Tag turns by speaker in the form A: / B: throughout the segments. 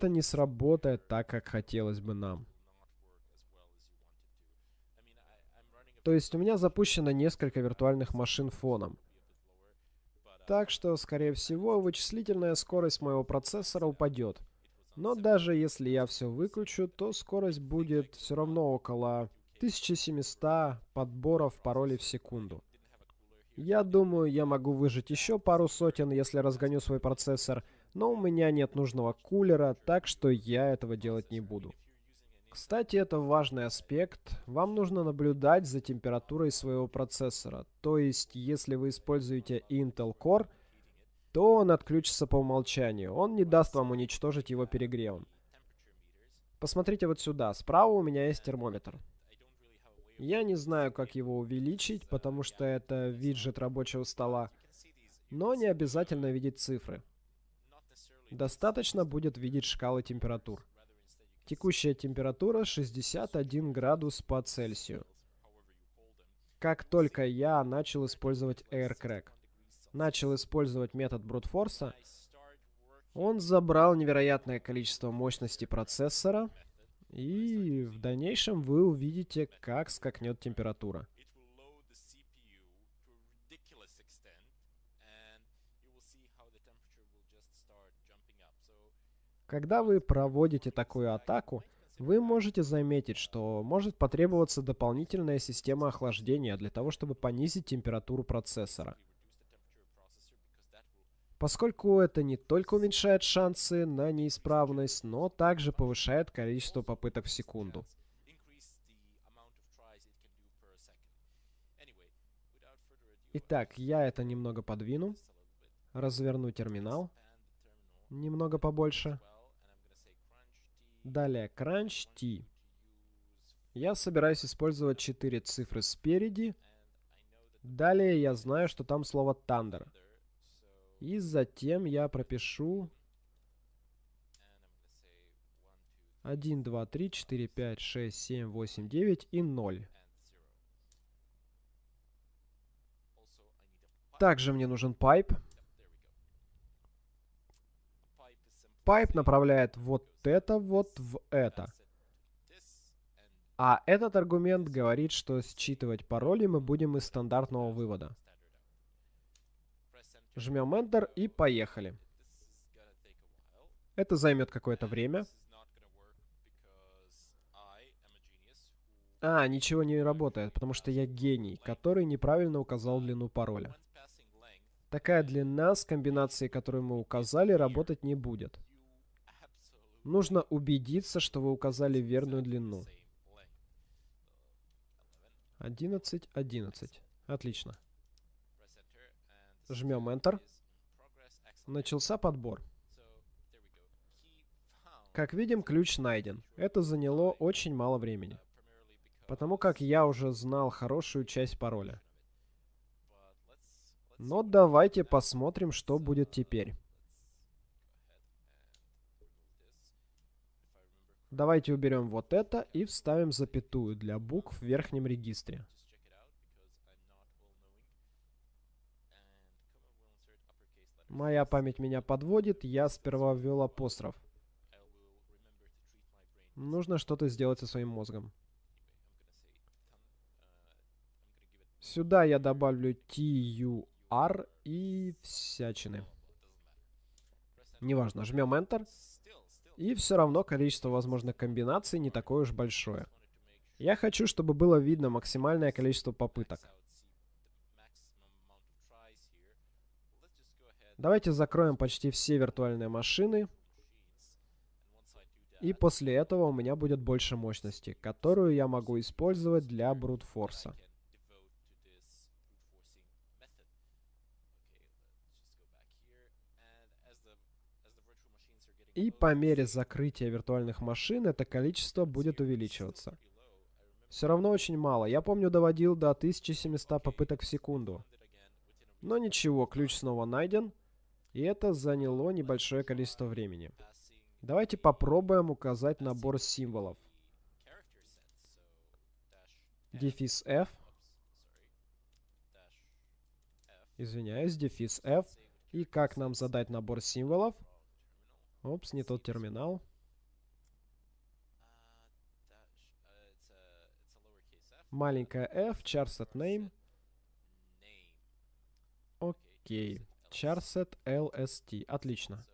A: это не сработает так, как хотелось бы нам. То есть у меня запущено несколько виртуальных машин фоном. Так что, скорее всего, вычислительная скорость моего процессора упадет. Но даже если я все выключу, то скорость будет все равно около 1700 подборов паролей в секунду. Я думаю, я могу выжить еще пару сотен, если разгоню свой процессор, но у меня нет нужного кулера, так что я этого делать не буду. Кстати, это важный аспект. Вам нужно наблюдать за температурой своего процессора. То есть, если вы используете Intel Core, то он отключится по умолчанию. Он не даст вам уничтожить его перегревом. Посмотрите вот сюда. Справа у меня есть термометр. Я не знаю, как его увеличить, потому что это виджет рабочего стола. Но не обязательно видеть цифры. Достаточно будет видеть шкалы температур. Текущая температура 61 градус по Цельсию. Как только я начал использовать AirCrack, начал использовать метод брутфорса, он забрал невероятное количество мощности процессора, и в дальнейшем вы увидите, как скакнет температура. Когда вы проводите такую атаку, вы можете заметить, что может потребоваться дополнительная система охлаждения для того, чтобы понизить температуру процессора. Поскольку это не только уменьшает шансы на неисправность, но также повышает количество попыток в секунду. Итак, я это немного подвину. Разверну терминал. Немного побольше. Далее Crunch T. Я собираюсь использовать 4 цифры спереди. Далее я знаю, что там слово Thunder. И затем я пропишу 1, 2, 3, 4, 5, 6, 7, 8, 9 и 0. Также мне нужен pipe. Pipe направляет вот это вот в это. А этот аргумент говорит, что считывать пароли мы будем из стандартного вывода. Жмем Enter и поехали. Это займет какое-то время. А, ничего не работает, потому что я гений, который неправильно указал длину пароля. Такая длина с комбинацией, которую мы указали, работать не будет. Нужно убедиться, что вы указали верную длину. 11, 11. Отлично. Жмем Enter. Начался подбор. Как видим, ключ найден. Это заняло очень мало времени. Потому как я уже знал хорошую часть пароля. Но давайте посмотрим, что будет теперь. Давайте уберем вот это и вставим запятую для букв в верхнем регистре. Моя память меня подводит, я сперва ввел апостроф. Нужно что-то сделать со своим мозгом. Сюда я добавлю TUR и всячины. Неважно, жмем Enter. И все равно количество возможных комбинаций не такое уж большое. Я хочу, чтобы было видно максимальное количество попыток. Давайте закроем почти все виртуальные машины. И после этого у меня будет больше мощности, которую я могу использовать для брутфорса. И по мере закрытия виртуальных машин это количество будет увеличиваться. Все равно очень мало. Я помню, доводил до 1700 попыток в секунду. Но ничего, ключ снова найден. И это заняло небольшое количество времени. Давайте попробуем указать набор символов. Дефис F. Извиняюсь, дефис F. И как нам задать набор символов? Опс, не тот терминал. Маленькая f, charset name. Окей. Charset lst. Отлично.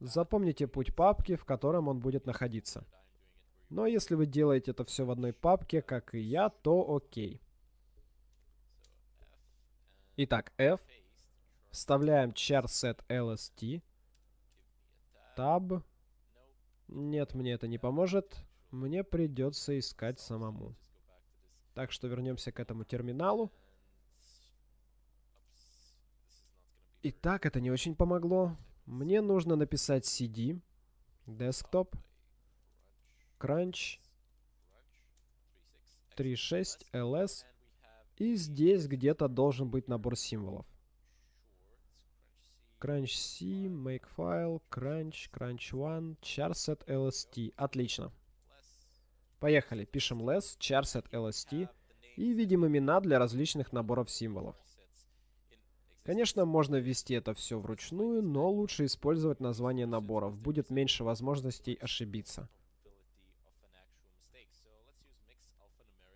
A: Запомните путь папки, в котором он будет находиться. Но если вы делаете это все в одной папке, как и я, то окей. Итак, F. Вставляем charset lst. Tab. Нет, мне это не поможет. Мне придется искать самому. Так что вернемся к этому терминалу. Итак, это не очень помогло. Мне нужно написать cd, desktop, crunch, 3.6 ls. И здесь где-то должен быть набор символов. Crunch C, Makefile, Crunch, Crunch One, charset lst. Отлично. Поехали. Пишем less, charset lst и видим имена для различных наборов символов. Конечно, можно ввести это все вручную, но лучше использовать название наборов. Будет меньше возможностей ошибиться.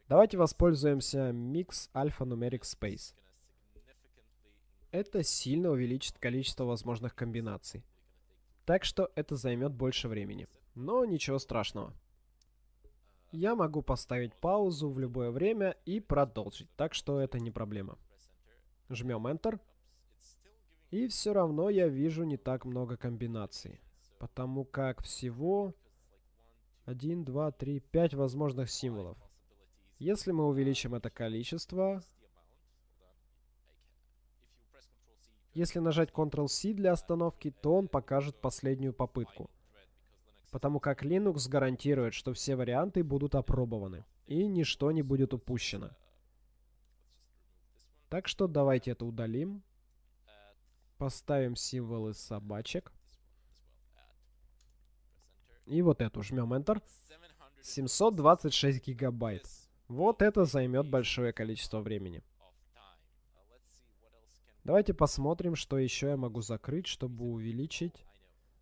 A: Давайте воспользуемся Mix Alphanumeric Space. Это сильно увеличит количество возможных комбинаций. Так что это займет больше времени. Но ничего страшного. Я могу поставить паузу в любое время и продолжить, так что это не проблема. Жмем Enter. И все равно я вижу не так много комбинаций. Потому как всего 1, 2, 3, 5 возможных символов. Если мы увеличим это количество, если нажать Ctrl-C для остановки, то он покажет последнюю попытку. Потому как Linux гарантирует, что все варианты будут опробованы, и ничто не будет упущено. Так что давайте это удалим. Поставим символы собачек. И вот эту жмем Enter. 726 гигабайт. Вот это займет большое количество времени. Давайте посмотрим, что еще я могу закрыть, чтобы увеличить.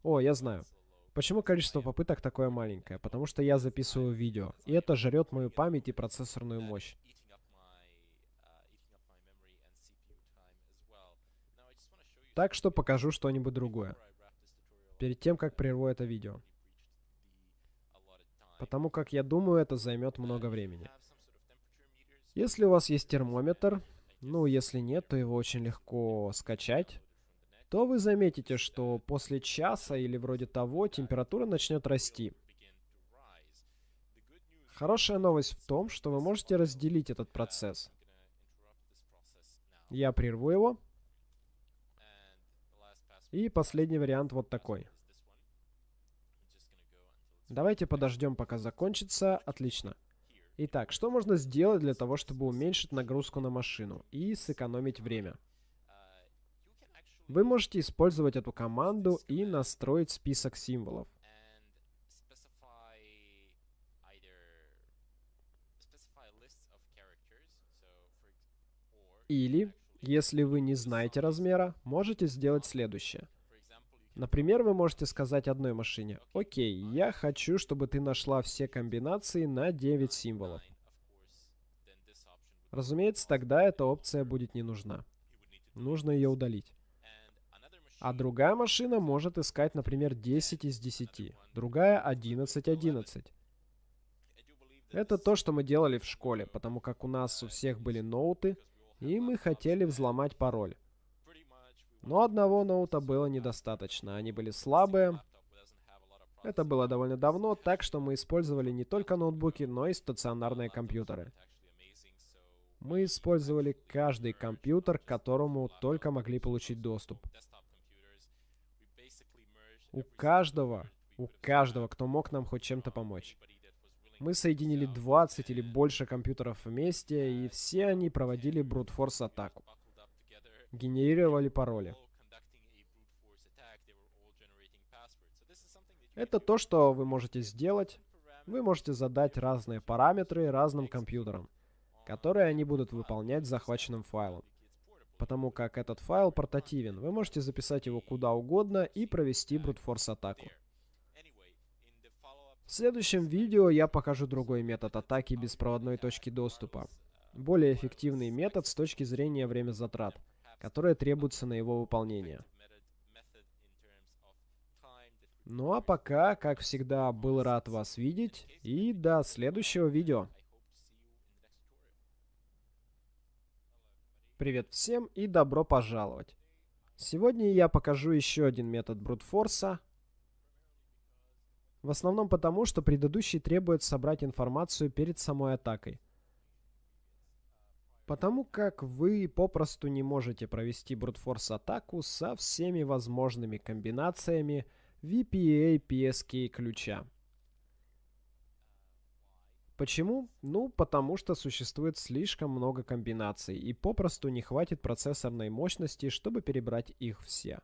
A: О, я знаю. Почему количество попыток такое маленькое? Потому что я записываю видео, и это жрет мою память и процессорную мощь. Так что покажу что-нибудь другое. Перед тем, как прерву это видео. Потому как я думаю, это займет много времени. Если у вас есть термометр, ну, если нет, то его очень легко скачать, то вы заметите, что после часа или вроде того температура начнет расти. Хорошая новость в том, что вы можете разделить этот процесс. Я прерву его. И последний вариант вот такой. Давайте подождем, пока закончится. Отлично. Итак, что можно сделать для того, чтобы уменьшить нагрузку на машину и сэкономить время? Вы можете использовать эту команду и настроить список символов. Или, если вы не знаете размера, можете сделать следующее – Например, вы можете сказать одной машине, «Окей, я хочу, чтобы ты нашла все комбинации на 9 символов». Разумеется, тогда эта опция будет не нужна. Нужно ее удалить. А другая машина может искать, например, 10 из 10, другая 11 11. Это то, что мы делали в школе, потому как у нас у всех были ноуты, и мы хотели взломать пароль. Но одного ноута было недостаточно, они были слабые. Это было довольно давно, так что мы использовали не только ноутбуки, но и стационарные компьютеры. Мы использовали каждый компьютер, к которому только могли получить доступ. У каждого, у каждого, кто мог нам хоть чем-то помочь. Мы соединили 20 или больше компьютеров вместе, и все они проводили брутфорс атаку генерировали пароли. Это то, что вы можете сделать. Вы можете задать разные параметры разным компьютерам, которые они будут выполнять с захваченным файлом. потому как этот файл портативен. Вы можете записать его куда угодно и провести брутфорс атаку. В следующем видео я покажу другой метод атаки беспроводной точки доступа. Более эффективный метод с точки зрения время затрат, которые требуются на его выполнение. Ну а пока, как всегда, был рад вас видеть и до следующего видео. Привет всем и добро пожаловать. Сегодня я покажу еще один метод брутфорса. В основном потому, что предыдущий требует собрать информацию перед самой атакой. Потому как вы попросту не можете провести брутфорс атаку со всеми возможными комбинациями VPA PSK ключа. Почему? Ну, потому что существует слишком много комбинаций, и попросту не хватит процессорной мощности, чтобы перебрать их все.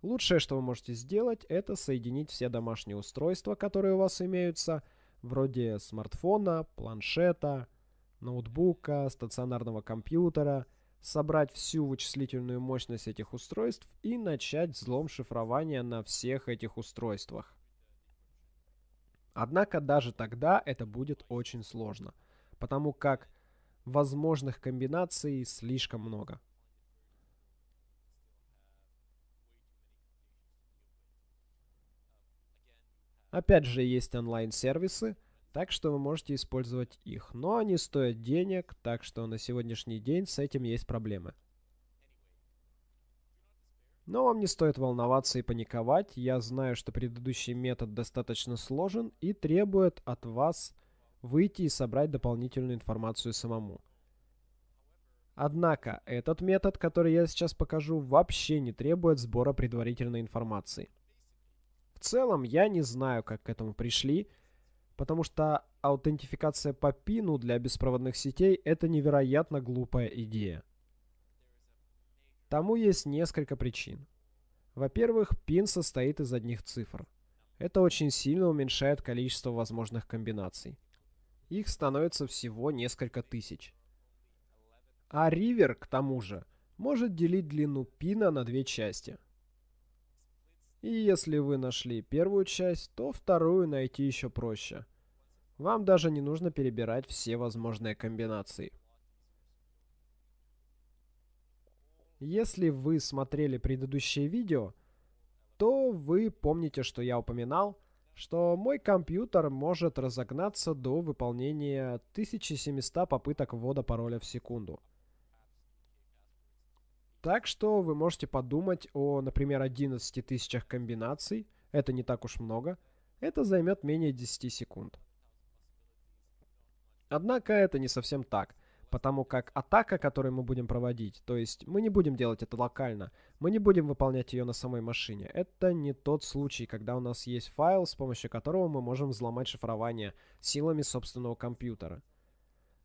A: Лучшее, что вы можете сделать, это соединить все домашние устройства, которые у вас имеются, вроде смартфона, планшета, ноутбука, стационарного компьютера, собрать всю вычислительную мощность этих устройств и начать взлом шифрования на всех этих устройствах. Однако даже тогда это будет очень сложно, потому как возможных комбинаций слишком много. Опять же, есть онлайн-сервисы, так что вы можете использовать их. Но они стоят денег, так что на сегодняшний день с этим есть проблемы. Но вам не стоит волноваться и паниковать. Я знаю, что предыдущий метод достаточно сложен и требует от вас выйти и собрать дополнительную информацию самому. Однако, этот метод, который я сейчас покажу, вообще не требует сбора предварительной информации. В целом, я не знаю, как к этому пришли, Потому что аутентификация по пину для беспроводных сетей – это невероятно глупая идея. Тому есть несколько причин. Во-первых, пин состоит из одних цифр. Это очень сильно уменьшает количество возможных комбинаций. Их становится всего несколько тысяч. А ривер, к тому же, может делить длину пина на две части. И если вы нашли первую часть, то вторую найти еще проще. Вам даже не нужно перебирать все возможные комбинации. Если вы смотрели предыдущее видео, то вы помните, что я упоминал, что мой компьютер может разогнаться до выполнения 1700 попыток ввода пароля в секунду. Так что вы можете подумать о, например, 11 тысячах комбинаций. Это не так уж много. Это займет менее 10 секунд. Однако это не совсем так, потому как атака, которую мы будем проводить, то есть мы не будем делать это локально, мы не будем выполнять ее на самой машине. Это не тот случай, когда у нас есть файл, с помощью которого мы можем взломать шифрование силами собственного компьютера.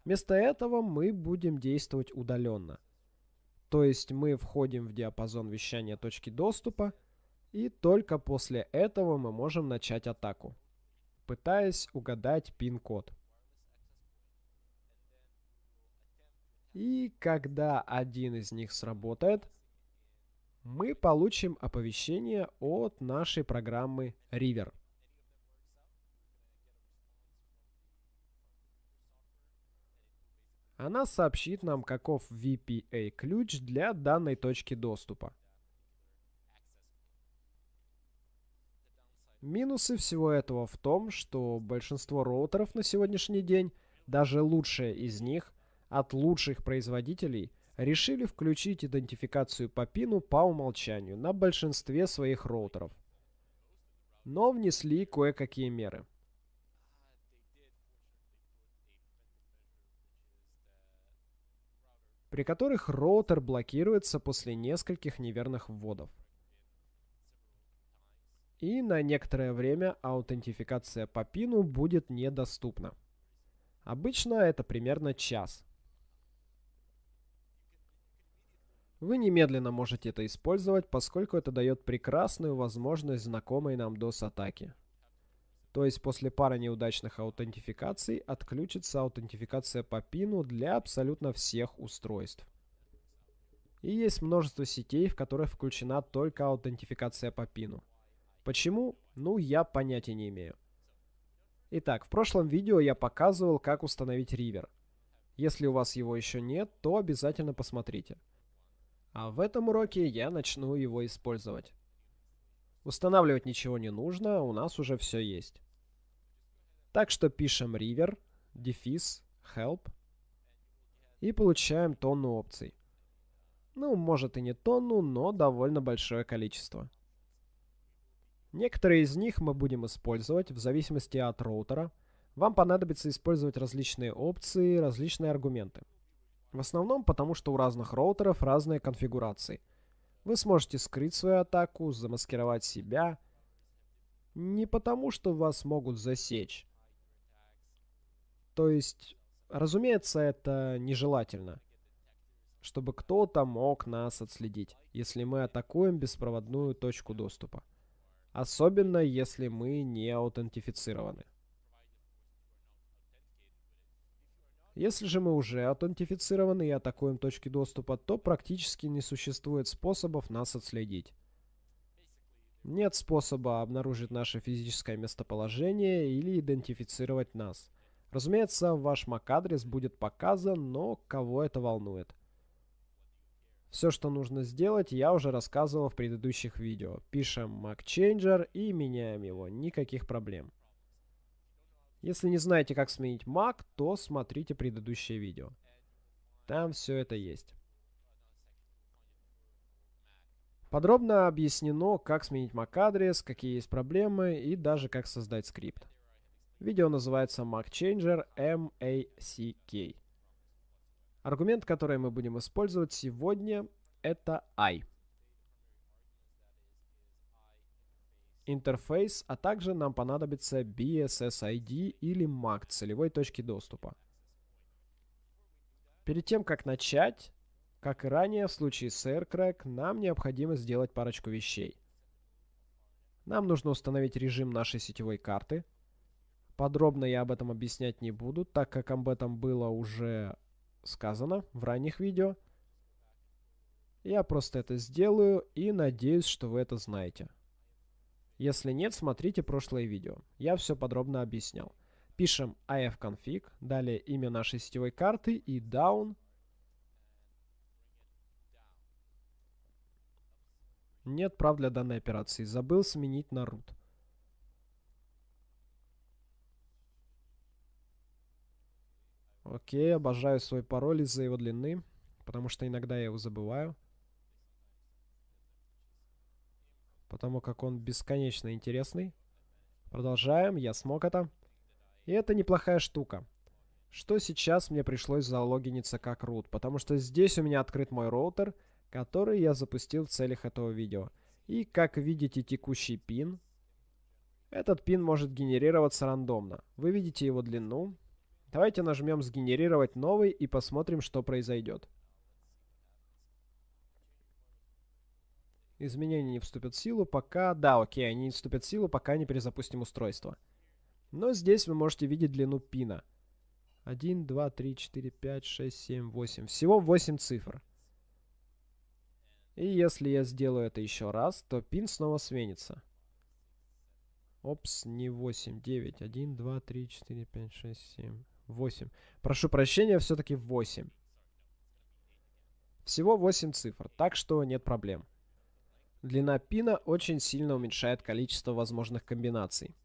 A: Вместо этого мы будем действовать удаленно. То есть мы входим в диапазон вещания точки доступа, и только после этого мы можем начать атаку, пытаясь угадать пин-код. И когда один из них сработает, мы получим оповещение от нашей программы River. Она сообщит нам, каков VPA-ключ для данной точки доступа. Минусы всего этого в том, что большинство роутеров на сегодняшний день, даже лучшие из них, от лучших производителей решили включить идентификацию по пину по умолчанию на большинстве своих роутеров. Но внесли кое-какие меры. При которых роутер блокируется после нескольких неверных вводов. И на некоторое время аутентификация по пину будет недоступна. Обычно это примерно час. Вы немедленно можете это использовать, поскольку это дает прекрасную возможность знакомой нам DOS-атаки. То есть после пары неудачных аутентификаций отключится аутентификация по пину для абсолютно всех устройств. И есть множество сетей, в которых включена только аутентификация по пину. Почему? Ну, я понятия не имею. Итак, в прошлом видео я показывал, как установить ривер. Если у вас его еще нет, то обязательно посмотрите. А в этом уроке я начну его использовать. Устанавливать ничего не нужно, у нас уже все есть. Так что пишем river, дефис, help и получаем тонну опций. Ну, может и не тонну, но довольно большое количество. Некоторые из них мы будем использовать в зависимости от роутера. Вам понадобится использовать различные опции, различные аргументы. В основном потому, что у разных роутеров разные конфигурации. Вы сможете скрыть свою атаку, замаскировать себя. Не потому, что вас могут засечь. То есть, разумеется, это нежелательно. Чтобы кто-то мог нас отследить, если мы атакуем беспроводную точку доступа. Особенно, если мы не аутентифицированы. Если же мы уже аутентифицированы и атакуем точки доступа, то практически не существует способов нас отследить. Нет способа обнаружить наше физическое местоположение или идентифицировать нас. Разумеется, ваш MAC-адрес будет показан, но кого это волнует? Все, что нужно сделать, я уже рассказывал в предыдущих видео. Пишем MacChanger и меняем его. Никаких проблем. Если не знаете, как сменить Mac, то смотрите предыдущее видео. Там все это есть. Подробно объяснено, как сменить MAC-адрес, какие есть проблемы и даже как создать скрипт. Видео называется MacChanger MACK. Аргумент, который мы будем использовать сегодня, это I. Интерфейс, а также нам понадобится BSSID или MAC целевой точки доступа. Перед тем, как начать, как и ранее в случае с AirCrack, нам необходимо сделать парочку вещей. Нам нужно установить режим нашей сетевой карты. Подробно я об этом объяснять не буду, так как об этом было уже сказано в ранних видео. Я просто это сделаю и надеюсь, что вы это знаете. Если нет, смотрите прошлое видео. Я все подробно объяснял. Пишем ifconfig, далее имя нашей сетевой карты и down. Нет прав для данной операции. Забыл сменить на root. Окей, обожаю свой пароль из-за его длины, потому что иногда я его забываю. Потому как он бесконечно интересный. Продолжаем, я смог это. И это неплохая штука. Что сейчас мне пришлось залогиниться как root, потому что здесь у меня открыт мой роутер, который я запустил в целях этого видео. И как видите текущий пин, этот пин может генерироваться рандомно. Вы видите его длину, Давайте нажмем «Сгенерировать новый» и посмотрим, что произойдет. Изменения не вступят в силу, пока... Да, окей, они не вступят в силу, пока не перезапустим устройство. Но здесь вы можете видеть длину пина. 1, 2, 3, 4, 5, 6, 7, 8. Всего 8 цифр. И если я сделаю это еще раз, то пин снова сменится. Опс, не 8, 9, 1, 2, 3, 4, 5, 6, 7, 8. Прошу прощения, все-таки 8. Всего 8 цифр, так что нет проблем. Длина пина очень сильно уменьшает количество возможных комбинаций.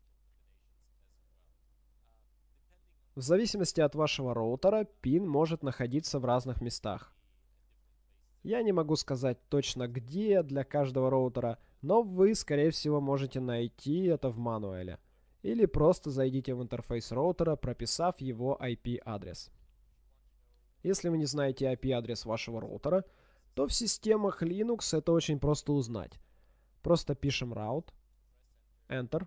A: В зависимости от вашего роутера, пин может находиться в разных местах. Я не могу сказать точно где для каждого роутера, но вы, скорее всего, можете найти это в мануале или просто зайдите в интерфейс роутера, прописав его IP-адрес. Если вы не знаете IP-адрес вашего роутера, то в системах Linux это очень просто узнать. Просто пишем route, Enter.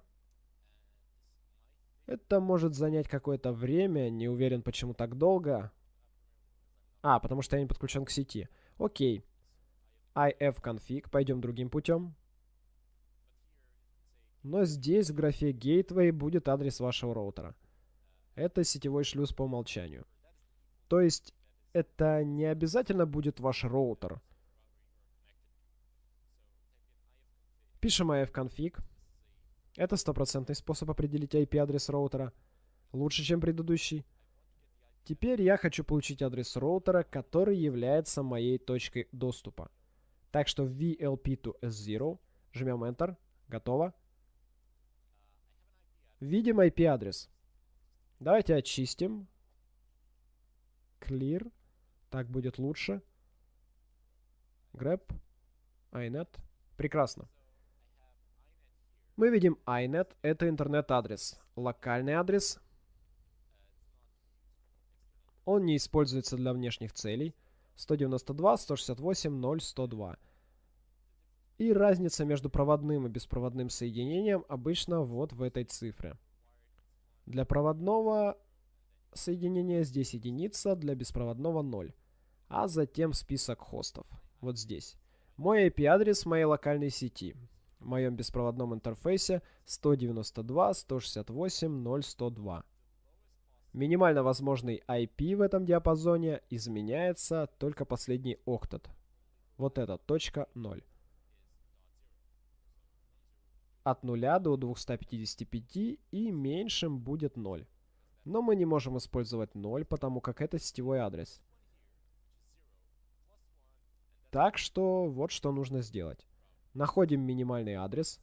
A: Это может занять какое-то время, не уверен почему так долго. А, потому что я не подключен к сети. Окей. ifconfig, пойдем другим путем. Но здесь в графе Gateway будет адрес вашего роутера. Это сетевой шлюз по умолчанию. То есть это не обязательно будет ваш роутер. Пишем ifconfig. Это стопроцентный способ определить IP-адрес роутера. Лучше, чем предыдущий. Теперь я хочу получить адрес роутера, который является моей точкой доступа. Так что VLP to S0, жмем Enter, готово. Видим IP-адрес. Давайте очистим. Clear. Так будет лучше. Grab. iNet. Прекрасно. Мы видим iNet. Это интернет-адрес. Локальный адрес. Он не используется для внешних целей. 192, 168, 0, 102. И разница между проводным и беспроводным соединением обычно вот в этой цифре. Для проводного соединения здесь единица, для беспроводного 0. А затем список хостов. Вот здесь. Мой IP-адрес моей локальной сети. В моем беспроводном интерфейсе 192.168.0.102. Минимально возможный IP в этом диапазоне изменяется только последний октет. Вот это, точка 0 от 0 до 255 и меньшим будет 0. Но мы не можем использовать 0, потому как это сетевой адрес. Так что вот что нужно сделать. Находим минимальный адрес.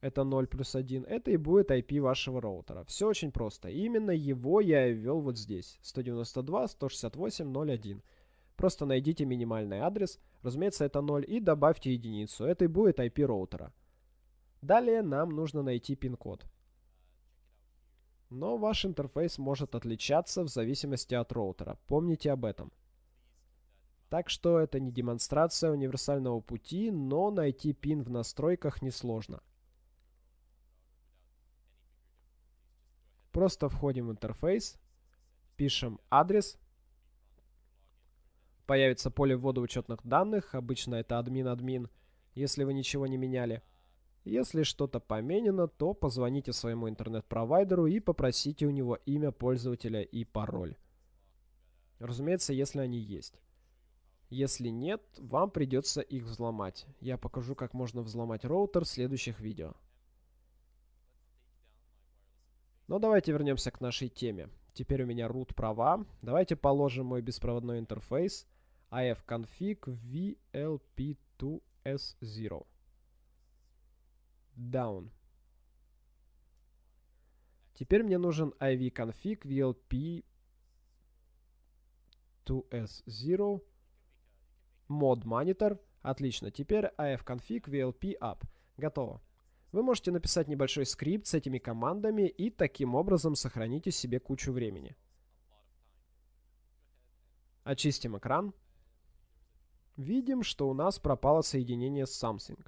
A: Это 0 плюс 1. Это и будет IP вашего роутера. Все очень просто. Именно его я и ввел вот здесь. 192.168.0.1. Просто найдите минимальный адрес, разумеется, это 0, и добавьте единицу. Это и будет IP роутера. Далее нам нужно найти пин-код. Но ваш интерфейс может отличаться в зависимости от роутера. Помните об этом. Так что это не демонстрация универсального пути, но найти пин в настройках несложно. Просто входим в интерфейс, пишем адрес Появится поле ввода учетных данных, обычно это админ-админ, если вы ничего не меняли. Если что-то поменено, то позвоните своему интернет-провайдеру и попросите у него имя пользователя и пароль. Разумеется, если они есть. Если нет, вам придется их взломать. Я покажу, как можно взломать роутер в следующих видео. Но давайте вернемся к нашей теме. Теперь у меня root права. Давайте положим мой беспроводной интерфейс ifconfig vlp2s0 down. Теперь мне нужен ivconfig vlp2s0 mod monitor. Отлично. Теперь ifconfig vlp up. Готово. Вы можете написать небольшой скрипт с этими командами и таким образом сохраните себе кучу времени. Очистим экран видим, что у нас пропало соединение с Samsung.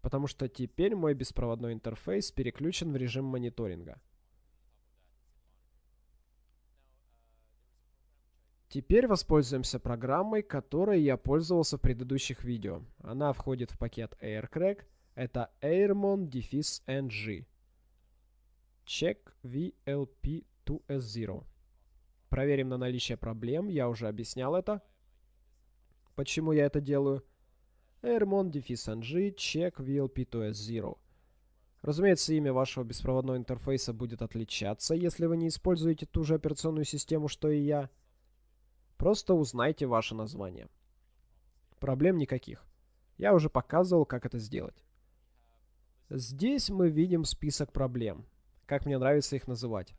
A: Потому что теперь мой беспроводной интерфейс переключен в режим мониторинга. Теперь воспользуемся программой, которой я пользовался в предыдущих видео. Она входит в пакет AirCrack. Это airmon-ng. Check VLP2S0. Проверим на наличие проблем, я уже объяснял это. Почему я это делаю? Airmon ng check VLP2S0. Разумеется, имя вашего беспроводного интерфейса будет отличаться, если вы не используете ту же операционную систему, что и я. Просто узнайте ваше название. Проблем никаких. Я уже показывал, как это сделать. Здесь мы видим список проблем. Как мне нравится их называть.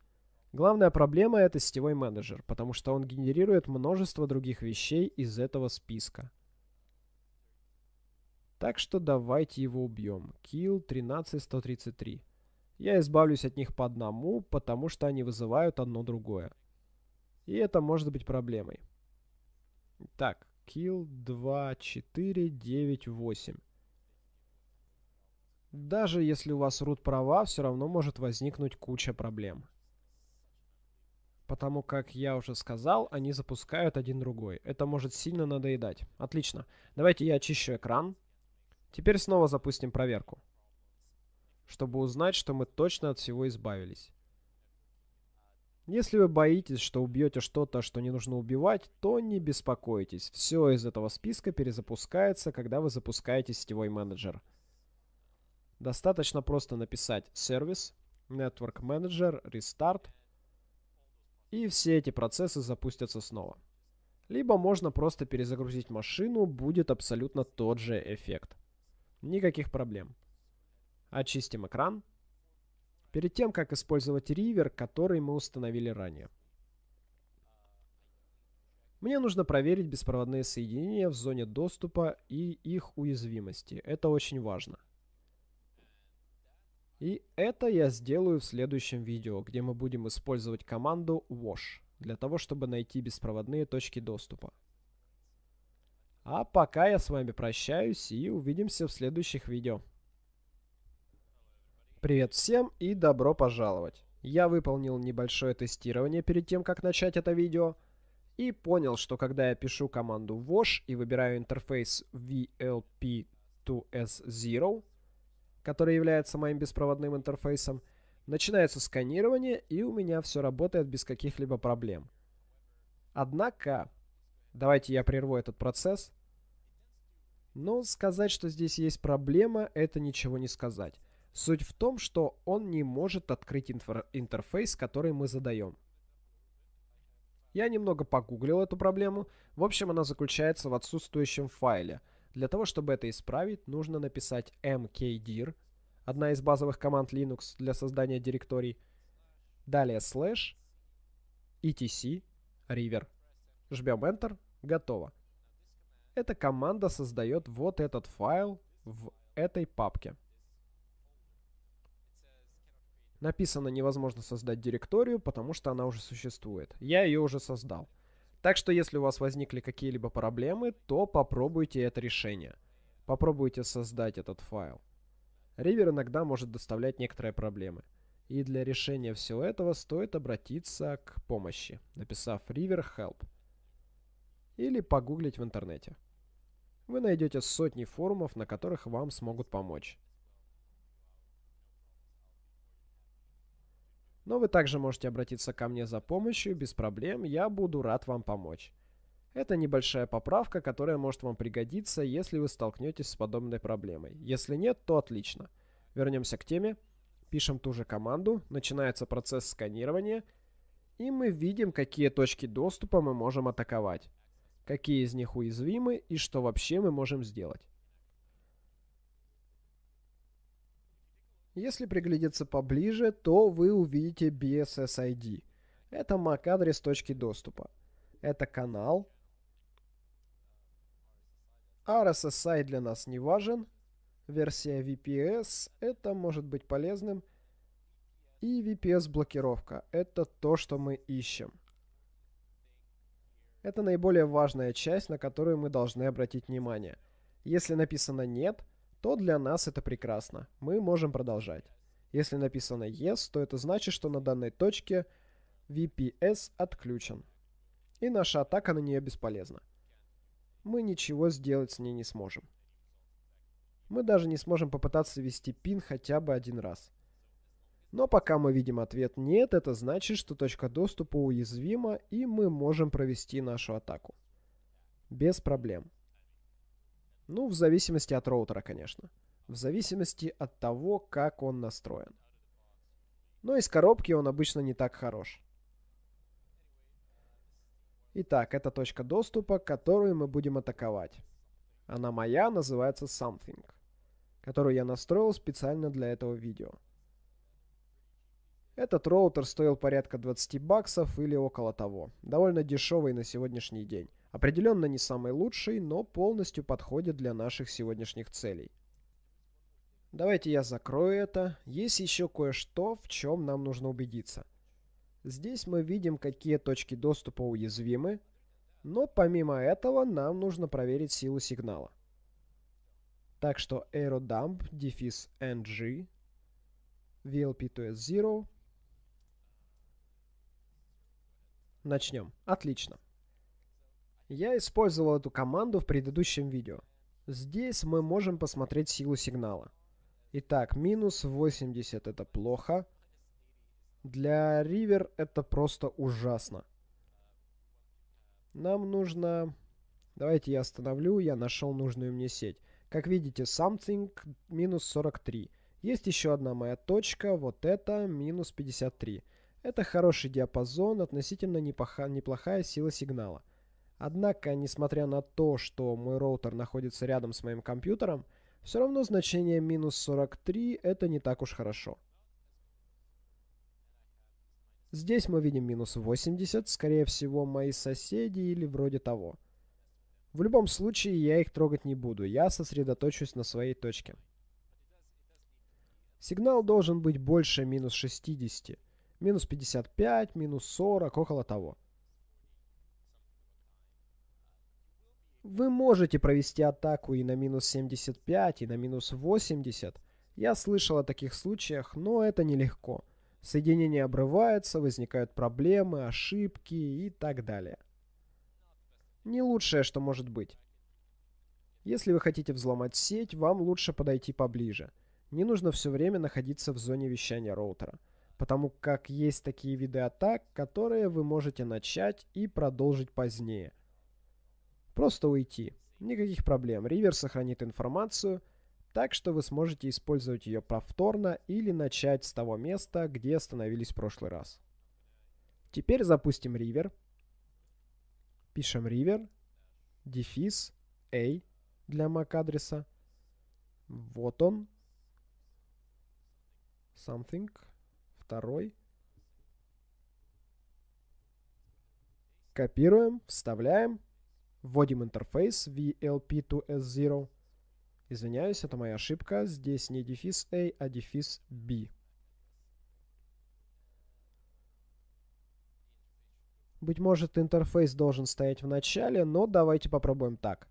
A: Главная проблема это сетевой менеджер, потому что он генерирует множество других вещей из этого списка. Так что давайте его убьем. Kill 13133. Я избавлюсь от них по одному, потому что они вызывают одно другое. И это может быть проблемой. Так, kill 2498. Даже если у вас root права, все равно может возникнуть куча проблем потому как я уже сказал, они запускают один другой. Это может сильно надоедать. Отлично. Давайте я очищу экран. Теперь снова запустим проверку, чтобы узнать, что мы точно от всего избавились. Если вы боитесь, что убьете что-то, что не нужно убивать, то не беспокойтесь. Все из этого списка перезапускается, когда вы запускаете сетевой менеджер. Достаточно просто написать сервис, Network Manager, Restart, и все эти процессы запустятся снова. Либо можно просто перезагрузить машину, будет абсолютно тот же эффект. Никаких проблем. Очистим экран перед тем, как использовать ривер, который мы установили ранее. Мне нужно проверить беспроводные соединения в зоне доступа и их уязвимости. Это очень важно. И это я сделаю в следующем видео, где мы будем использовать команду wash для того, чтобы найти беспроводные точки доступа. А пока я с вами прощаюсь и увидимся в следующих видео. Привет всем и добро пожаловать! Я выполнил небольшое тестирование перед тем, как начать это видео, и понял, что когда я пишу команду wash и выбираю интерфейс VLP2S0, который является моим беспроводным интерфейсом, начинается сканирование, и у меня все работает без каких-либо проблем. Однако, давайте я прерву этот процесс, но сказать, что здесь есть проблема, это ничего не сказать. Суть в том, что он не может открыть интерфейс, который мы задаем. Я немного погуглил эту проблему. В общем, она заключается в отсутствующем файле. Для того, чтобы это исправить, нужно написать mkdir, одна из базовых команд Linux для создания директорий. Далее slash etc river. Жмем Enter. Готово. Эта команда создает вот этот файл в этой папке. Написано невозможно создать директорию, потому что она уже существует. Я ее уже создал. Так что если у вас возникли какие-либо проблемы, то попробуйте это решение. Попробуйте создать этот файл. Ривер иногда может доставлять некоторые проблемы. И для решения всего этого стоит обратиться к помощи, написав river help. Или погуглить в интернете. Вы найдете сотни форумов, на которых вам смогут помочь. Но вы также можете обратиться ко мне за помощью, без проблем, я буду рад вам помочь. Это небольшая поправка, которая может вам пригодиться, если вы столкнетесь с подобной проблемой. Если нет, то отлично. Вернемся к теме. Пишем ту же команду, начинается процесс сканирования, и мы видим, какие точки доступа мы можем атаковать, какие из них уязвимы и что вообще мы можем сделать. Если приглядеться поближе, то вы увидите BSS-ID. Это MAC-адрес точки доступа. Это канал. RSSI для нас не важен. Версия VPS это может быть полезным. И VPS-блокировка. Это то, что мы ищем. Это наиболее важная часть, на которую мы должны обратить внимание. Если написано «нет», то для нас это прекрасно. Мы можем продолжать. Если написано Yes, то это значит, что на данной точке VPS отключен. И наша атака на нее бесполезна. Мы ничего сделать с ней не сможем. Мы даже не сможем попытаться ввести пин хотя бы один раз. Но пока мы видим ответ «нет», это значит, что точка доступа уязвима, и мы можем провести нашу атаку. Без проблем. Ну, в зависимости от роутера, конечно. В зависимости от того, как он настроен. Но из коробки он обычно не так хорош. Итак, это точка доступа, которую мы будем атаковать. Она моя, называется Something, которую я настроил специально для этого видео. Этот роутер стоил порядка 20 баксов или около того. Довольно дешевый на сегодняшний день. Определенно не самый лучший, но полностью подходит для наших сегодняшних целей. Давайте я закрою это. Есть еще кое-что, в чем нам нужно убедиться. Здесь мы видим, какие точки доступа уязвимы, но помимо этого нам нужно проверить силу сигнала. Так что aerodump дефис ng VLP2S0 Начнем. Отлично. Я использовал эту команду в предыдущем видео. Здесь мы можем посмотреть силу сигнала. Итак, минус 80 это плохо. Для River это просто ужасно. Нам нужно... Давайте я остановлю, я нашел нужную мне сеть. Как видите, something минус 43. Есть еще одна моя точка, вот это минус 53. Это хороший диапазон, относительно неплохая сила сигнала. Однако, несмотря на то, что мой роутер находится рядом с моим компьютером, все равно значение минус 43 это не так уж хорошо. Здесь мы видим минус 80, скорее всего мои соседи или вроде того. В любом случае я их трогать не буду, я сосредоточусь на своей точке. Сигнал должен быть больше минус 60, минус 55, минус 40, около того. Вы можете провести атаку и на минус 75, и на минус 80. Я слышал о таких случаях, но это нелегко. Соединение обрывается, возникают проблемы, ошибки и так далее. Не лучшее, что может быть. Если вы хотите взломать сеть, вам лучше подойти поближе. Не нужно все время находиться в зоне вещания роутера, потому как есть такие виды атак, которые вы можете начать и продолжить позднее. Просто уйти. Никаких проблем. Ривер сохранит информацию, так что вы сможете использовать ее повторно или начать с того места, где остановились в прошлый раз. Теперь запустим ривер. Пишем ривер, дефис, a для MAC-адреса. Вот он. Something. Второй. Копируем, вставляем. Вводим интерфейс VLP2S0. Извиняюсь, это моя ошибка. Здесь не дефис A, а дефис B. Быть может, интерфейс должен стоять в начале, но давайте попробуем так.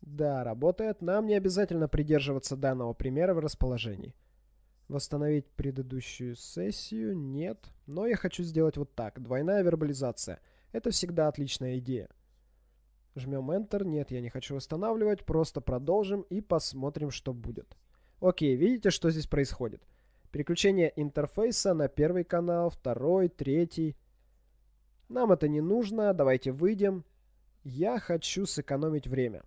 A: Да, работает. Нам не обязательно придерживаться данного примера в расположении. Восстановить предыдущую сессию? Нет. Но я хочу сделать вот так. Двойная вербализация. Это всегда отличная идея. Жмем Enter. Нет, я не хочу восстанавливать. Просто продолжим и посмотрим, что будет. Окей, видите, что здесь происходит? Переключение интерфейса на первый канал, второй, третий. Нам это не нужно. Давайте выйдем. Я хочу сэкономить время.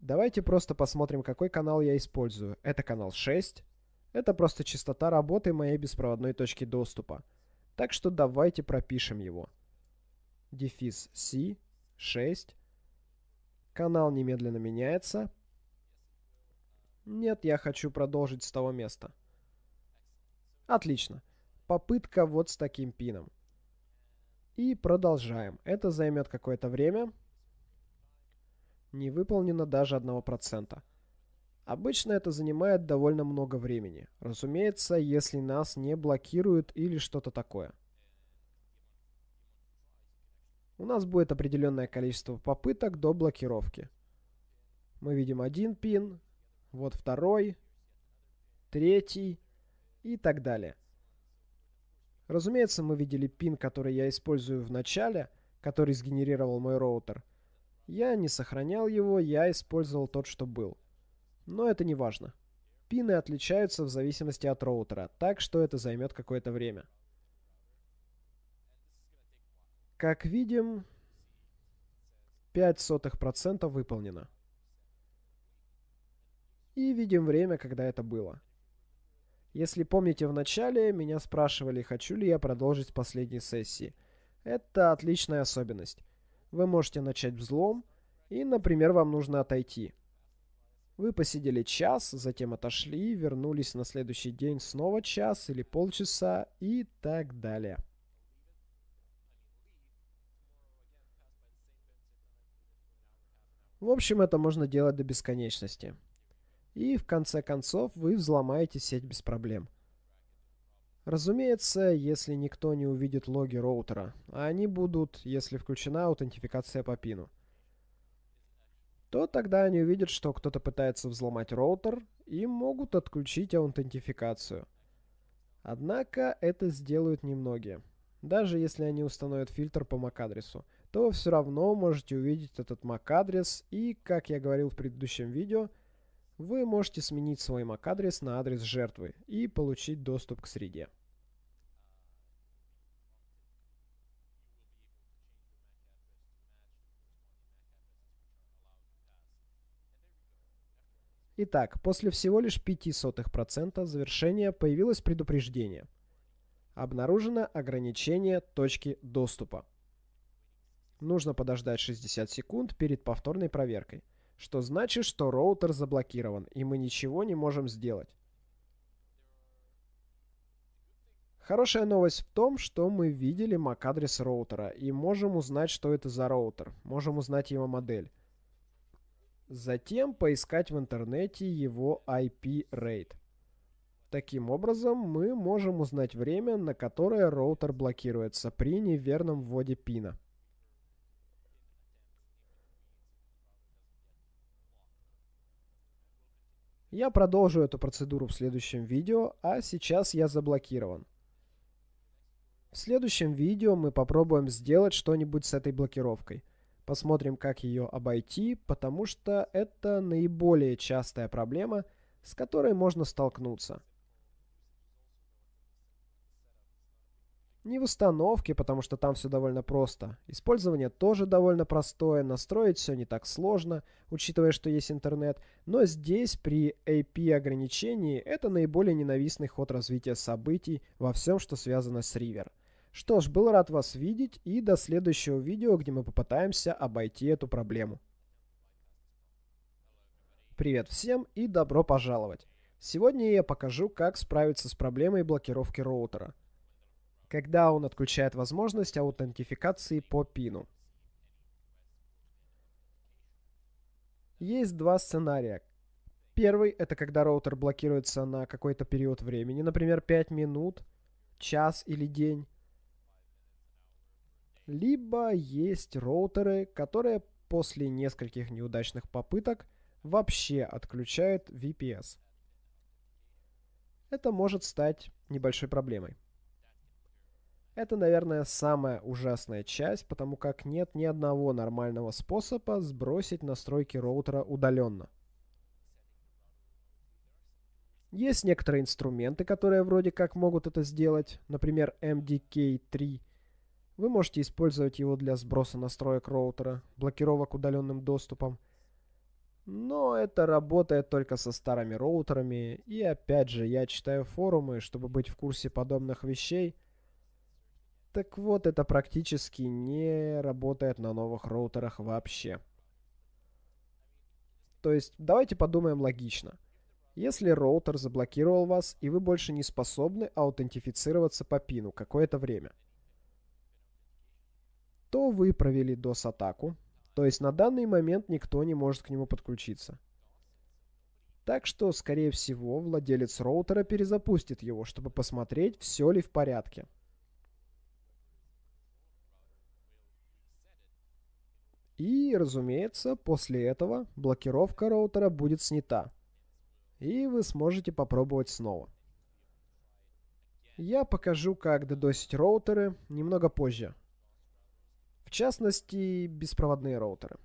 A: Давайте просто посмотрим, какой канал я использую. Это канал 6. Это просто частота работы моей беспроводной точки доступа. Так что давайте пропишем его дефис C, 6. Канал немедленно меняется. Нет, я хочу продолжить с того места. Отлично. Попытка вот с таким пином. И продолжаем. Это займет какое-то время. Не выполнено даже 1%. Обычно это занимает довольно много времени. Разумеется, если нас не блокируют или что-то такое. У нас будет определенное количество попыток до блокировки. Мы видим один пин, вот второй, третий и так далее. Разумеется, мы видели пин, который я использую в начале, который сгенерировал мой роутер. Я не сохранял его, я использовал тот, что был. Но это не важно. Пины отличаются в зависимости от роутера, так что это займет какое-то время. Как видим, 0,05% выполнено. И видим время, когда это было. Если помните в начале, меня спрашивали, хочу ли я продолжить последней сессии. Это отличная особенность. Вы можете начать взлом, и, например, вам нужно отойти. Вы посидели час, затем отошли, вернулись на следующий день снова час или полчаса и так далее. В общем, это можно делать до бесконечности. И в конце концов вы взломаете сеть без проблем. Разумеется, если никто не увидит логи роутера, а они будут, если включена аутентификация по пину. То тогда они увидят, что кто-то пытается взломать роутер и могут отключить аутентификацию. Однако это сделают немногие, даже если они установят фильтр по MAC-адресу то вы все равно можете увидеть этот MAC-адрес и, как я говорил в предыдущем видео, вы можете сменить свой MAC-адрес на адрес жертвы и получить доступ к среде. Итак, после всего лишь 0,05% завершения появилось предупреждение. Обнаружено ограничение точки доступа. Нужно подождать 60 секунд перед повторной проверкой, что значит, что роутер заблокирован, и мы ничего не можем сделать. Хорошая новость в том, что мы видели MAC-адрес роутера и можем узнать, что это за роутер, можем узнать его модель. Затем поискать в интернете его IP-rate. Таким образом, мы можем узнать время, на которое роутер блокируется при неверном вводе пина. Я продолжу эту процедуру в следующем видео, а сейчас я заблокирован. В следующем видео мы попробуем сделать что-нибудь с этой блокировкой. Посмотрим, как ее обойти, потому что это наиболее частая проблема, с которой можно столкнуться. Не в установке, потому что там все довольно просто. Использование тоже довольно простое, настроить все не так сложно, учитывая, что есть интернет. Но здесь при AP ограничении это наиболее ненавистный ход развития событий во всем, что связано с River. Что ж, был рад вас видеть и до следующего видео, где мы попытаемся обойти эту проблему. Привет всем и добро пожаловать! Сегодня я покажу, как справиться с проблемой блокировки роутера когда он отключает возможность аутентификации по пину. Есть два сценария. Первый – это когда роутер блокируется на какой-то период времени, например, 5 минут, час или день. Либо есть роутеры, которые после нескольких неудачных попыток вообще отключают VPS. Это может стать небольшой проблемой. Это, наверное, самая ужасная часть, потому как нет ни одного нормального способа сбросить настройки роутера удаленно. Есть некоторые инструменты, которые вроде как могут это сделать, например, MDK3. Вы можете использовать его для сброса настроек роутера, блокировок удаленным доступом. Но это работает только со старыми роутерами, и опять же, я читаю форумы, чтобы быть в курсе подобных вещей – так вот, это практически не работает на новых роутерах вообще. То есть, давайте подумаем логично. Если роутер заблокировал вас, и вы больше не способны аутентифицироваться по пину какое-то время, то вы провели DOS-атаку, то есть на данный момент никто не может к нему подключиться. Так что, скорее всего, владелец роутера перезапустит его, чтобы посмотреть, все ли в порядке. И, разумеется, после этого блокировка роутера будет снята. И вы сможете попробовать снова. Я покажу, как дедосить роутеры немного позже. В частности, беспроводные роутеры.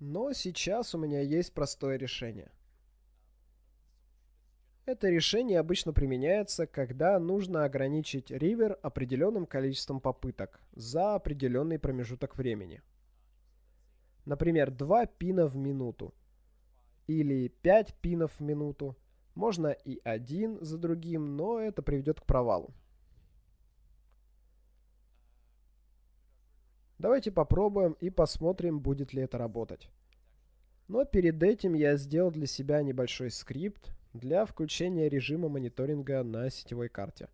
A: Но сейчас у меня есть простое решение – это решение обычно применяется, когда нужно ограничить ривер определенным количеством попыток за определенный промежуток времени. Например, 2 пина в минуту или 5 пинов в минуту. Можно и один за другим, но это приведет к провалу. Давайте попробуем и посмотрим, будет ли это работать. Но перед этим я сделал для себя небольшой скрипт, для включения режима мониторинга на сетевой карте.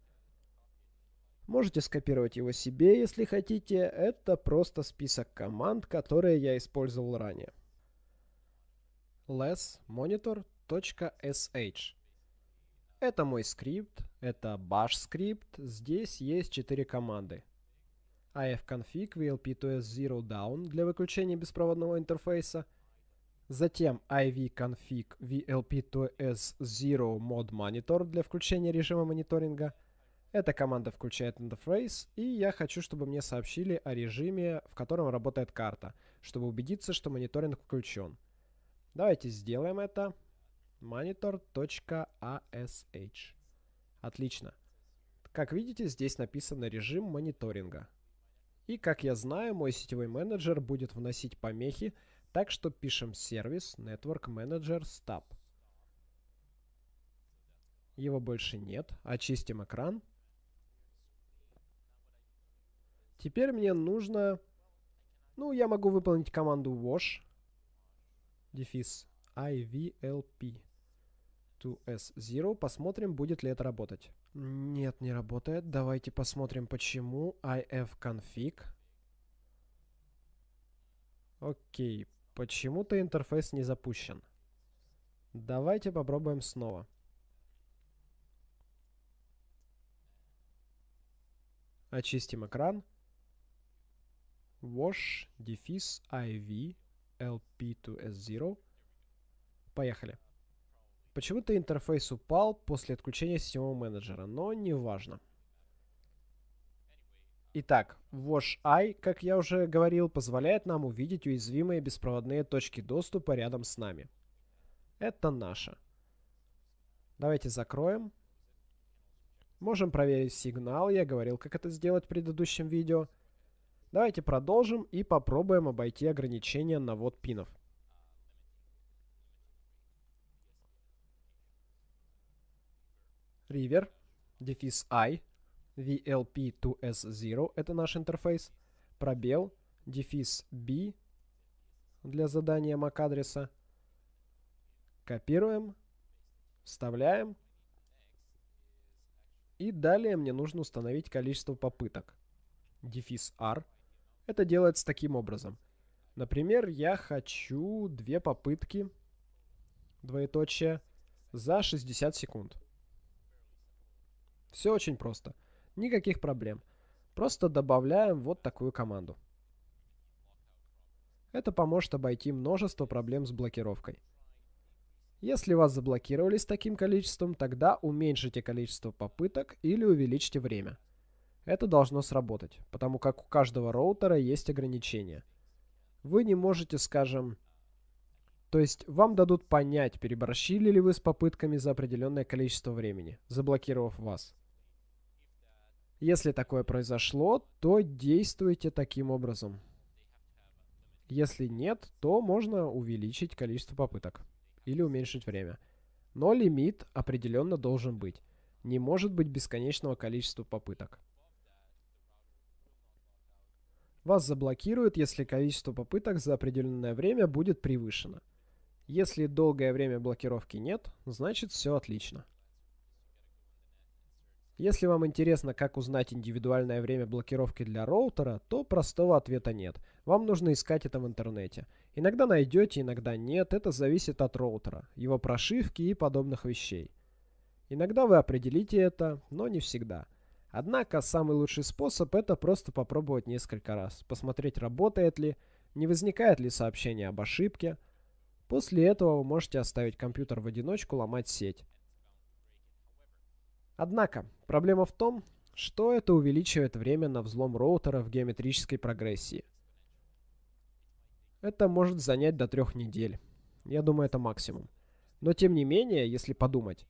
A: Можете скопировать его себе, если хотите. Это просто список команд, которые я использовал ранее. lessmonitor.sh Это мой скрипт, это bash скрипт. Здесь есть 4 команды. Ifconfig vlp2s 0 down для выключения беспроводного интерфейса – Затем ivconfig vlp2s0 mod monitor для включения режима мониторинга. Эта команда включает интерфейс, и я хочу, чтобы мне сообщили о режиме, в котором работает карта, чтобы убедиться, что мониторинг включен. Давайте сделаем это. monitor.ash. Отлично. Как видите, здесь написано режим мониторинга. И как я знаю, мой сетевой менеджер будет вносить помехи, Так что пишем сервис Network Manager Stop. Его больше нет. Очистим экран. Теперь мне нужно... Ну, я могу выполнить команду wash. Дефис ivlp to s0. Посмотрим, будет ли это работать. Нет, не работает. Давайте посмотрим, почему. ifconfig. Окей. Почему-то интерфейс не запущен. Давайте попробуем снова. Очистим экран. Wash, дефис, IV, LP to S0. Поехали. Почему-то интерфейс упал после отключения сетевого менеджера, но не важно. Итак, WashEye, как я уже говорил, позволяет нам увидеть уязвимые беспроводные точки доступа рядом с нами. Это наше. Давайте закроем. Можем проверить сигнал, я говорил, как это сделать в предыдущем видео. Давайте продолжим и попробуем обойти ограничения на ввод пинов. River, дефис i, vlp2s0, это наш интерфейс, пробел, дефис b для задания MAC-адреса. Копируем, вставляем. И далее мне нужно установить количество попыток. Дефис r. Это делается таким образом. Например, я хочу две попытки, двоеточие, за 60 секунд. Все очень просто. Никаких проблем. Просто добавляем вот такую команду. Это поможет обойти множество проблем с блокировкой. Если вас заблокировали с таким количеством, тогда уменьшите количество попыток или увеличьте время. Это должно сработать, потому как у каждого роутера есть ограничения. Вы не можете, скажем... То есть вам дадут понять, переборщили ли вы с попытками за определенное количество времени, заблокировав вас. Если такое произошло, то действуйте таким образом. Если нет, то можно увеличить количество попыток или уменьшить время. Но лимит определенно должен быть. Не может быть бесконечного количества попыток. Вас заблокируют, если количество попыток за определенное время будет превышено. Если долгое время блокировки нет, значит все отлично. Если вам интересно, как узнать индивидуальное время блокировки для роутера, то простого ответа нет. Вам нужно искать это в интернете. Иногда найдете, иногда нет, это зависит от роутера, его прошивки и подобных вещей. Иногда вы определите это, но не всегда. Однако самый лучший способ это просто попробовать несколько раз, посмотреть работает ли, не возникает ли сообщение об ошибке. После этого вы можете оставить компьютер в одиночку ломать сеть. Однако, проблема в том, что это увеличивает время на взлом роутера в геометрической прогрессии. Это может занять до трех недель. Я думаю, это максимум. Но тем не менее, если подумать,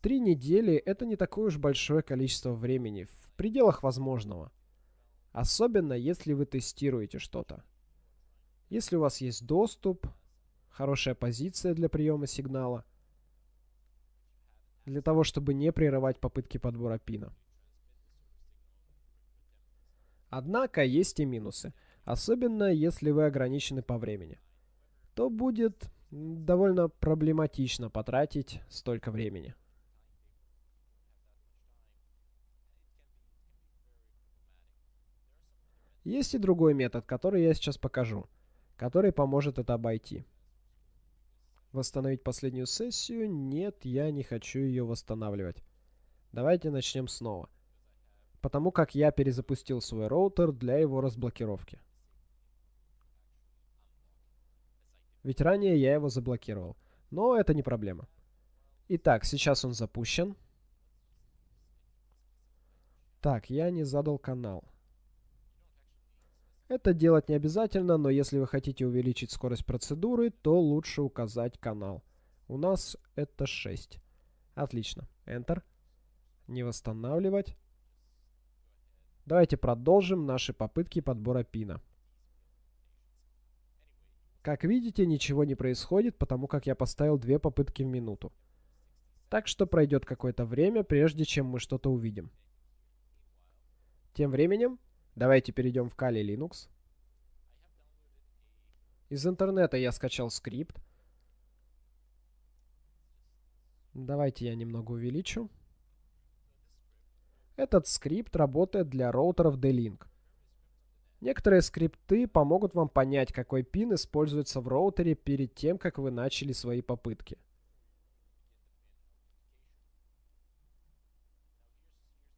A: три недели это не такое уж большое количество времени, в пределах возможного. Особенно, если вы тестируете что-то. Если у вас есть доступ, хорошая позиция для приема сигнала – для того, чтобы не прерывать попытки подбора пина. Однако есть и минусы, особенно если вы ограничены по времени. То будет довольно проблематично потратить столько времени. Есть и другой метод, который я сейчас покажу, который поможет это обойти. Восстановить последнюю сессию? Нет, я не хочу ее восстанавливать. Давайте начнем снова. Потому как я перезапустил свой роутер для его разблокировки. Ведь ранее я его заблокировал. Но это не проблема. Итак, сейчас он запущен. Так, я не задал канал. Это делать не обязательно, но если вы хотите увеличить скорость процедуры, то лучше указать канал. У нас это 6. Отлично. Enter. Не восстанавливать. Давайте продолжим наши попытки подбора пина. Как видите, ничего не происходит, потому как я поставил две попытки в минуту. Так что пройдет какое-то время, прежде чем мы что-то увидим. Тем временем, давайте перейдем в Kali Linux. Из интернета я скачал скрипт. Давайте я немного увеличу. Этот скрипт работает для роутеров D-Link. Некоторые скрипты помогут вам понять, какой пин используется в роутере перед тем, как вы начали свои попытки.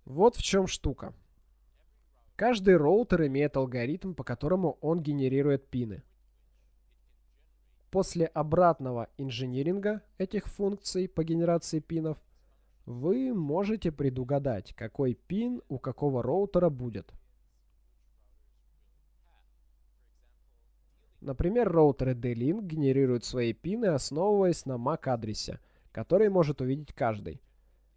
A: Вот в чем штука. Каждый роутер имеет алгоритм, по которому он генерирует пины. После обратного инжиниринга этих функций по генерации пинов вы можете предугадать, какой пин у какого роутера будет. Например, роутеры D-Link генерируют свои пины, основываясь на MAC-адресе, который может увидеть каждый.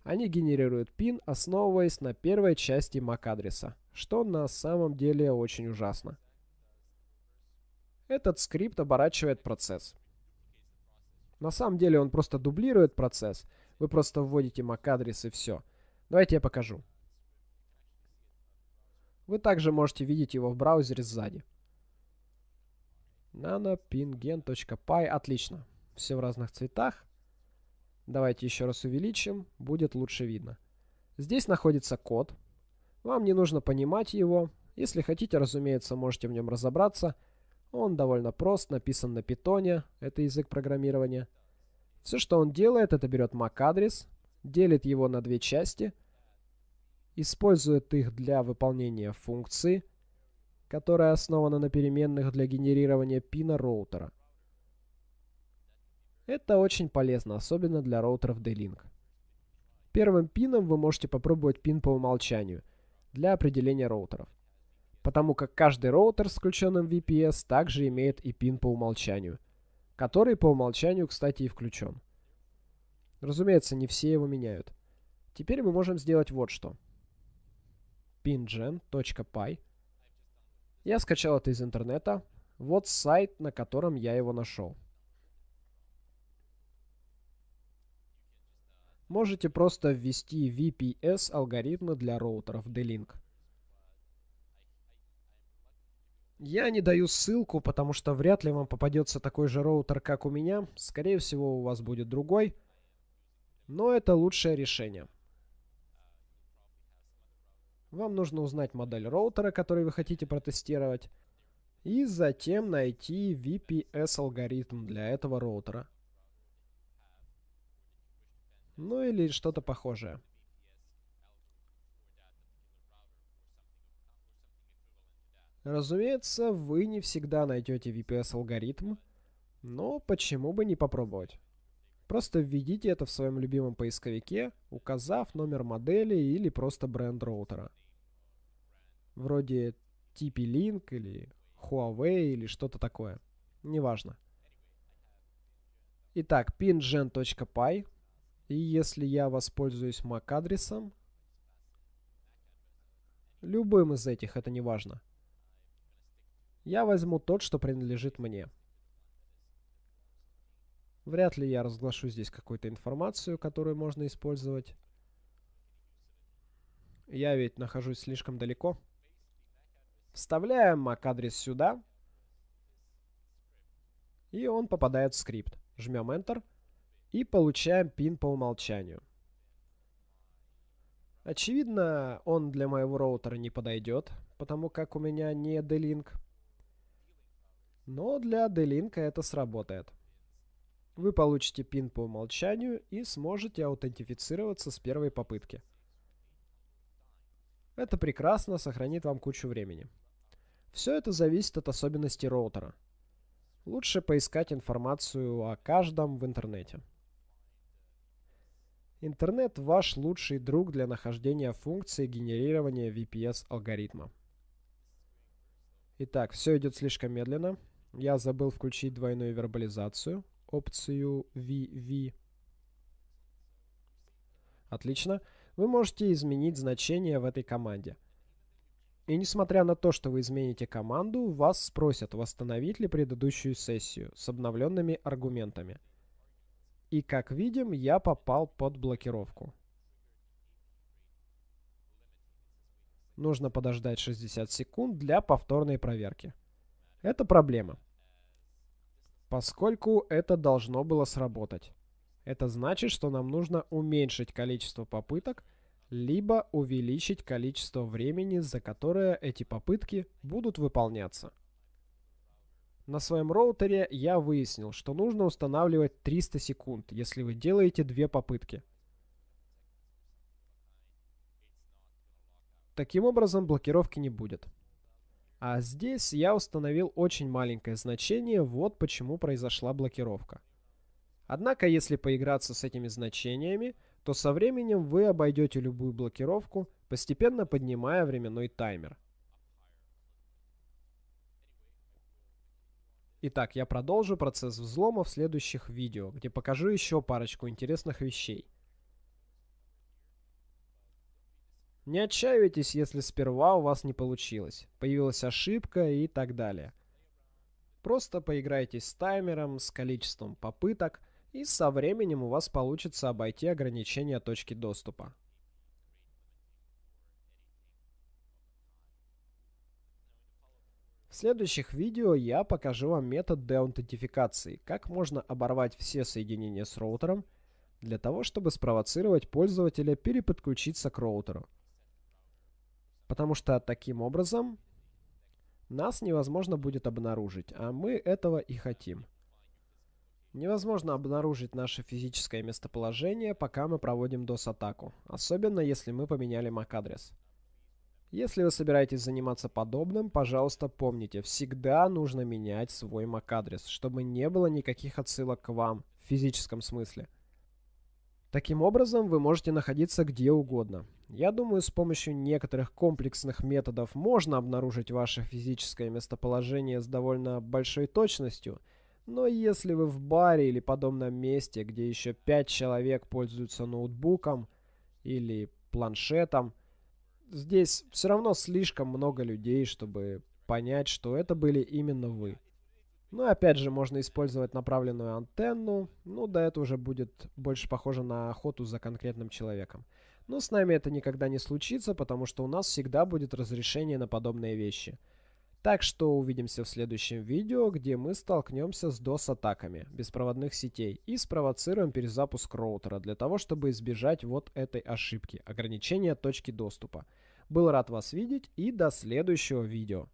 A: Они генерируют пин, основываясь на первой части MAC-адреса, что на самом деле очень ужасно. Этот скрипт оборачивает процесс. На самом деле он просто дублирует процесс. Вы просто вводите MAC-адрес и все. Давайте я покажу. Вы также можете видеть его в браузере сзади nanopingen.py. Отлично. Все в разных цветах. Давайте еще раз увеличим. Будет лучше видно. Здесь находится код. Вам не нужно понимать его. Если хотите, разумеется, можете в нем разобраться. Он довольно прост, написан на питоне. Это язык программирования. Все, что он делает, это берет MAC-адрес, делит его на две части, использует их для выполнения функции – которая основана на переменных для генерирования пина роутера. Это очень полезно, особенно для роутеров D-Link. Первым пином вы можете попробовать пин по умолчанию для определения роутеров. Потому как каждый роутер с включенным VPS также имеет и пин по умолчанию, который по умолчанию, кстати, и включен. Разумеется, не все его меняют. Теперь мы можем сделать вот что. pingen.py я скачал это из интернета. Вот сайт, на котором я его нашел. Можете просто ввести VPS алгоритмы для роутеров D-Link. Я не даю ссылку, потому что вряд ли вам попадется такой же роутер, как у меня. Скорее всего, у вас будет другой. Но это лучшее решение. Вам нужно узнать модель роутера, который вы хотите протестировать. И затем найти VPS-алгоритм для этого роутера. Ну или что-то похожее. Разумеется, вы не всегда найдете VPS-алгоритм, но почему бы не попробовать? Просто введите это в своем любимом поисковике, указав номер модели или просто бренд роутера вроде TP-Link или Huawei или что-то такое. Неважно. Итак, pingen.py. И если я воспользуюсь MAC-адресом, любым из этих, это не важно, я возьму тот, что принадлежит мне. Вряд ли я разглашу здесь какую-то информацию, которую можно использовать. Я ведь нахожусь слишком далеко. Вставляем MAC-адрес сюда. И он попадает в скрипт. Жмем Enter. И получаем пин по умолчанию. Очевидно, он для моего роутера не подойдет, потому как у меня не D-Link. Но для D-Link это сработает. Вы получите пин по умолчанию и сможете аутентифицироваться с первой попытки. Это прекрасно сохранит вам кучу времени. Все это зависит от особенностей роутера. Лучше поискать информацию о каждом в интернете. Интернет – ваш лучший друг для нахождения функции генерирования VPS-алгоритма. Итак, все идет слишком медленно. Я забыл включить двойную вербализацию, опцию VV. Отлично. Вы можете изменить значение в этой команде. И несмотря на то, что вы измените команду, вас спросят, восстановить ли предыдущую сессию с обновленными аргументами. И как видим, я попал под блокировку. Нужно подождать 60 секунд для повторной проверки. Это проблема. Поскольку это должно было сработать. Это значит, что нам нужно уменьшить количество попыток, либо увеличить количество времени, за которое эти попытки будут выполняться. На своем роутере я выяснил, что нужно устанавливать 300 секунд, если вы делаете две попытки. Таким образом, блокировки не будет. А здесь я установил очень маленькое значение, вот почему произошла блокировка. Однако, если поиграться с этими значениями, то со временем вы обойдете любую блокировку, постепенно поднимая временной таймер. Итак, я продолжу процесс взлома в следующих видео, где покажу еще парочку интересных вещей. Не отчаивайтесь, если сперва у вас не получилось, появилась ошибка и так далее. Просто поиграйтесь с таймером, с количеством попыток – и со временем у вас получится обойти ограничения точки доступа. В следующих видео я покажу вам метод деаутентификации, как можно оборвать все соединения с роутером, для того, чтобы спровоцировать пользователя переподключиться к роутеру. Потому что таким образом нас невозможно будет обнаружить, а мы этого и хотим. Невозможно обнаружить наше физическое местоположение, пока мы проводим DOS-атаку, особенно если мы поменяли MAC-адрес. Если вы собираетесь заниматься подобным, пожалуйста, помните, всегда нужно менять свой MAC-адрес, чтобы не было никаких отсылок к вам в физическом смысле. Таким образом, вы можете находиться где угодно. Я думаю, с помощью некоторых комплексных методов можно обнаружить ваше физическое местоположение с довольно большой точностью – но если вы в баре или подобном месте, где еще 5 человек пользуются ноутбуком или планшетом, здесь все равно слишком много людей, чтобы понять, что это были именно вы. Ну и опять же, можно использовать направленную антенну, ну да, это уже будет больше похоже на охоту за конкретным человеком. Но с нами это никогда не случится, потому что у нас всегда будет разрешение на подобные вещи – так что увидимся в следующем видео, где мы столкнемся с DOS-атаками беспроводных сетей и спровоцируем перезапуск роутера для того, чтобы избежать вот этой ошибки – ограничения точки доступа. Был рад вас видеть и до следующего видео.